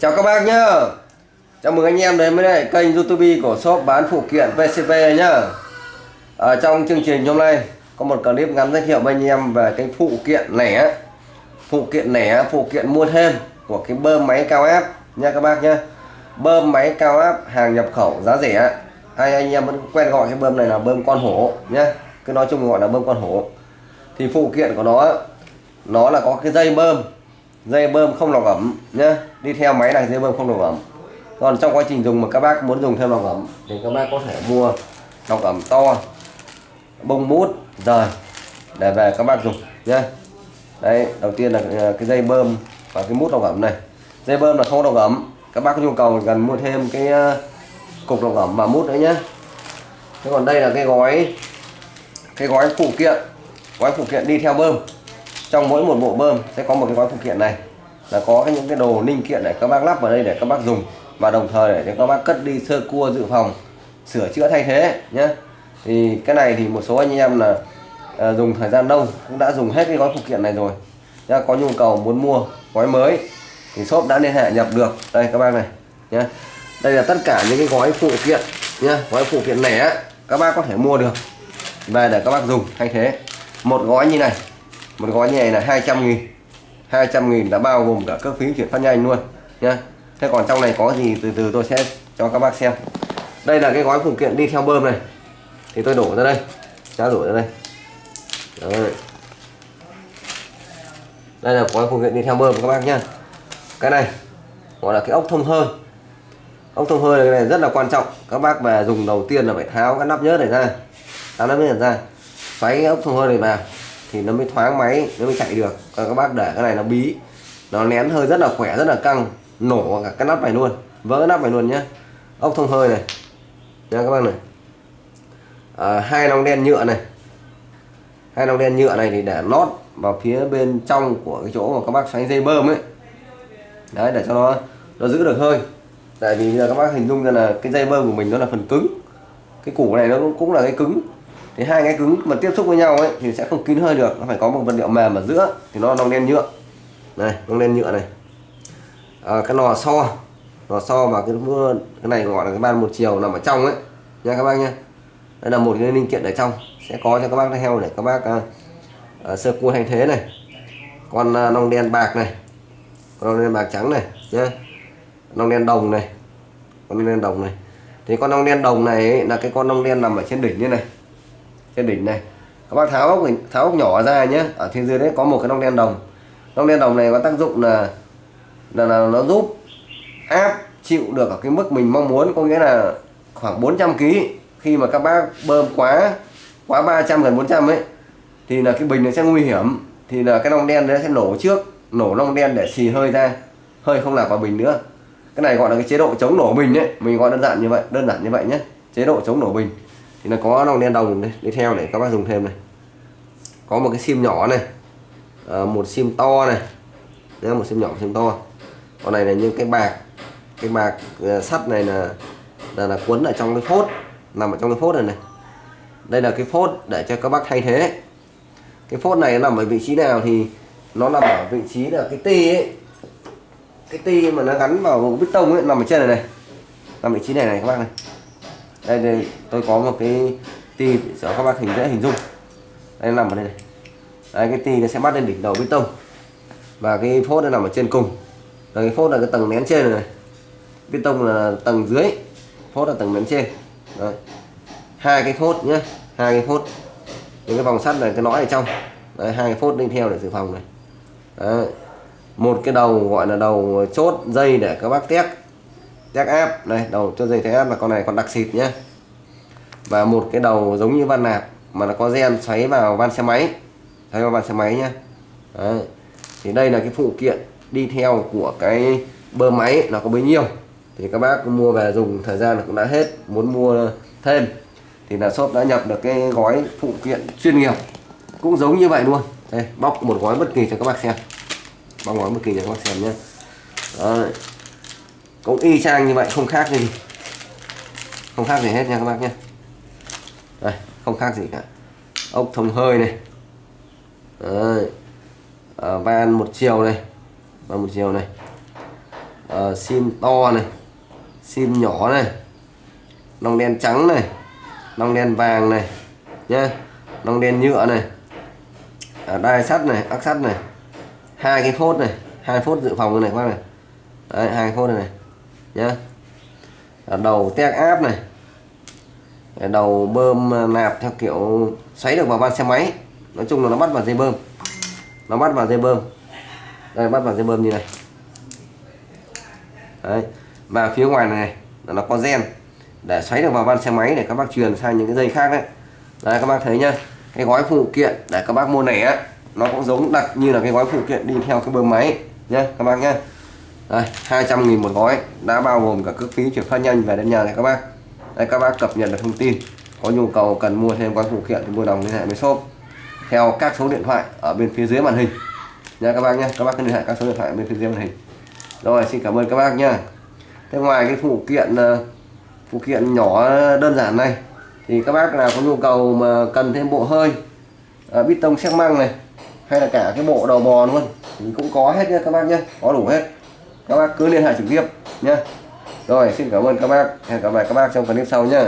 Chào các bác nhá. Chào mừng anh em đến với lại kênh youtube của shop bán phụ kiện VCP nhá. Ở trong chương trình hôm nay có một clip ngắn giới thiệu với anh em về cái phụ kiện lẻ Phụ kiện lẻ, phụ kiện mua thêm của cái bơm máy cao áp nha các bác nhá. Bơm máy cao áp hàng nhập khẩu giá rẻ. Hay anh em vẫn quen gọi cái bơm này là bơm con hổ nhá. Cứ nói chung gọi là bơm con hổ. Thì phụ kiện của nó nó là có cái dây bơm dây bơm không lọc ẩm nhá. Đi theo máy này, dây bơm không lọc ẩm. Còn trong quá trình dùng mà các bác muốn dùng thêm lọc ẩm thì các bác có thể mua lọc ẩm to, bông mút, rời để về các bác dùng nhá. Đấy, đầu tiên là à, cái dây bơm và cái mút lọc ẩm này. Dây bơm là không lọc ẩm. Các bác có nhu cầu cần mua thêm cái à, cục lọc ẩm và mút nữa nhé thế còn đây là cái gói cái gói phụ kiện. Gói phụ kiện đi theo bơm trong mỗi một bộ bơm sẽ có một cái gói phụ kiện này. Là có những cái đồ linh kiện để các bác lắp vào đây để các bác dùng. Và đồng thời để cho các bác cất đi sơ cua dự phòng sửa chữa thay thế nhé thì cái này thì một số anh em là à, dùng thời gian lâu cũng đã dùng hết cái gói phụ kiện này rồi. Nhá có nhu cầu muốn mua gói mới thì shop đã liên hệ nhập được. Đây các bác này nhé đây là tất cả những cái gói phụ kiện nhá. Gói phụ kiện lẻ các bác có thể mua được. Về để các bác dùng thay thế. Một gói như này một gói như này là 200 nghìn. 200 nghìn đã bao gồm cả các phí chuyển phát nhanh luôn, nhá. Thế còn trong này có gì từ từ tôi sẽ cho các bác xem. Đây là cái gói phụ kiện đi theo bơm này. Thì tôi đổ ra đây. Trao đổ ra đây. Đấy. đây là gói phụ kiện đi theo bơm các bác nhá. Cái này, gọi là cái ốc thông hơi. Ốc thông hơi này rất là quan trọng. Các bác mà dùng đầu tiên là phải tháo cái nắp nhớt này ra. Tháo nắp nhớt ra. Xoáy ốc thông hơi này vào thì nó mới thoáng máy nó mới chạy được. Còn các bác để cái này nó bí nó nén hơi rất là khỏe rất là căng nổ cả cái nắp này luôn. Vỡ nắp này luôn nhá, ốc thông hơi này. Nha các bác này. À, hai nòng đen nhựa này. Hai nòng đen nhựa này thì để lót vào phía bên trong của cái chỗ mà các bác xoáy dây bơm ấy. Đấy để cho nó nó giữ được hơi. Tại vì giờ các bác hình dung ra là cái dây bơm của mình nó là phần cứng. Cái củ này nó cũng là cái cứng thì hai cái cứng mà tiếp xúc với nhau ấy thì sẽ không kín hơi được nó phải có một vật liệu mềm ở giữa thì nó lông đen nhựa. Này lông đen nhựa này. À, cái lò xo lò xo và cái cái này gọi là cái ban một chiều nằm ở trong ấy. Nha các bác nhé đây là một cái linh kiện ở trong sẽ có cho các bác heo để các bác uh, uh, sơ cua thay thế này. Con uh, nong đen bạc này con nong đen bạc trắng này nhé nong đen đồng này con nong đen đồng này. Thì con nong đen đồng này ấy, là cái con nong đen nằm ở trên đỉnh như này trên đỉnh này. Các bác tháo ốc tháo ốc nhỏ ra nhé ở trên dưới đấy có một cái nong đen đồng. Nong đen đồng này có tác dụng là là, là nó giúp áp chịu được ở cái mức mình mong muốn có nghĩa là khoảng 400 kg khi mà các bác bơm quá quá 300 gần 400 ấy thì là cái bình nó sẽ nguy hiểm. Thì là cái nòng đen đấy sẽ nổ trước nổ nòng đen để xì hơi ra. Hơi không lạc vào bình nữa. Cái này gọi là cái chế độ chống nổ bình ấy. Mình gọi đơn giản như vậy đơn giản như vậy nhé chế độ chống nổ bình thì nó có đồng đen đồng đây, đi theo để các bác dùng thêm này. Có một cái sim nhỏ này à, một sim to này. Đấy, một sim nhỏ một sim to. Con này là những cái bạc cái bạc uh, sắt này là là, là cuốn ở trong cái phốt nằm ở trong cái phốt này này. Đây là cái phốt để cho các bác thay thế. Cái phốt này nằm ở vị trí nào thì nó nằm ở vị trí là cái ti ấy. Cái ti mà nó gắn vào bít tông ấy nằm ở trên này này. Nằm vị trí này này các bác này đây, đây tôi có một cái tì cho các bác hình dễ hình dung. Đây nằm ở đây này. Đây cái tì nó sẽ bắt lên đỉnh đầu bê tông. Và cái phốt nó nằm ở trên cùng. Rồi cái phốt là cái tầng nén trên này, bê tông là tầng dưới phốt là tầng nén trên. Đấy. hai cái phốt nhé hai cái phốt. Những cái vòng sắt này cái lõi ở trong. Đấy, hai cái phốt đi theo để dự phòng này. Đấy. một cái đầu gọi là đầu chốt dây để các bác tét test áp này đầu cho dây thế áp là con này còn đặc xịt nhé và một cái đầu giống như van nạp, mà nó có gen xoáy vào van xe máy. Xoáy vào van xe máy nhé Đấy. thì đây là cái phụ kiện đi theo của cái bơm máy, nó có bấy nhiêu. Thì các bác mua về dùng, thời gian cũng đã hết, muốn mua thêm. Thì là shop đã nhập được cái gói phụ kiện chuyên nghiệp. Cũng giống như vậy luôn. Đây, bóc một gói bất kỳ cho các bác xem. Bóc gói bất kỳ cho các bác xem nhé Đấy cũng y chang như vậy không khác gì. Không khác gì hết nha các bác nhé. Đây không khác gì cả. Ốc thông hơi này. Đấy. À, van một chiều này. Van một chiều này. À, sim to này. Sim nhỏ này. Nòng đen trắng này. Nòng đen vàng này. Nhá. Nòng đen nhựa này. À, đai sắt này ắc sắt này. Hai cái phốt này. Hai phốt dự phòng này các bác này. Đấy, hai phốt này, này nhá. Đầu tét áp này. Đầu bơm à, nạp theo kiểu xoáy được vào van xe máy. Nói chung là nó bắt vào dây bơm. Nó bắt vào dây bơm. Đây, bắt vào dây bơm như này. Đấy. Và phía ngoài này, là nó có gen để xoáy được vào van xe máy để các bác truyền sang những cái dây khác đấy. Đấy, các bác thấy nhá. Cái gói phụ kiện để các bác mua này á nó cũng giống đặc như là cái gói phụ kiện đi theo cái bơm máy. Nhá, các bác nhá đây 200 nghìn một gói đã bao gồm cả cước phí chuyển phát nhanh về đến nhà này các bác. Đây các bác cập nhật được thông tin. Có nhu cầu cần mua thêm gói phụ kiện thì mua đồng liên hệ với shop theo các số điện thoại ở bên phía dưới màn hình. Nha các bác nhé các bác cứ liên hệ các số điện thoại ở bên phía dưới màn hình. Rồi xin cảm ơn các bác nhé. Thế ngoài cái phụ kiện ờ, phụ kiện nhỏ đơn giản này thì các bác nào có nhu cầu mà cần thêm bộ hơi uh, bít tông xi măng này hay là cả cái bộ đầu bò luôn thì cũng có hết nha các bác nhé có đủ hết các bác cứ liên hệ trực tiếp nhé. Rồi, xin cảm ơn các bác. Hẹn gặp lại các bác trong clip sau nhé.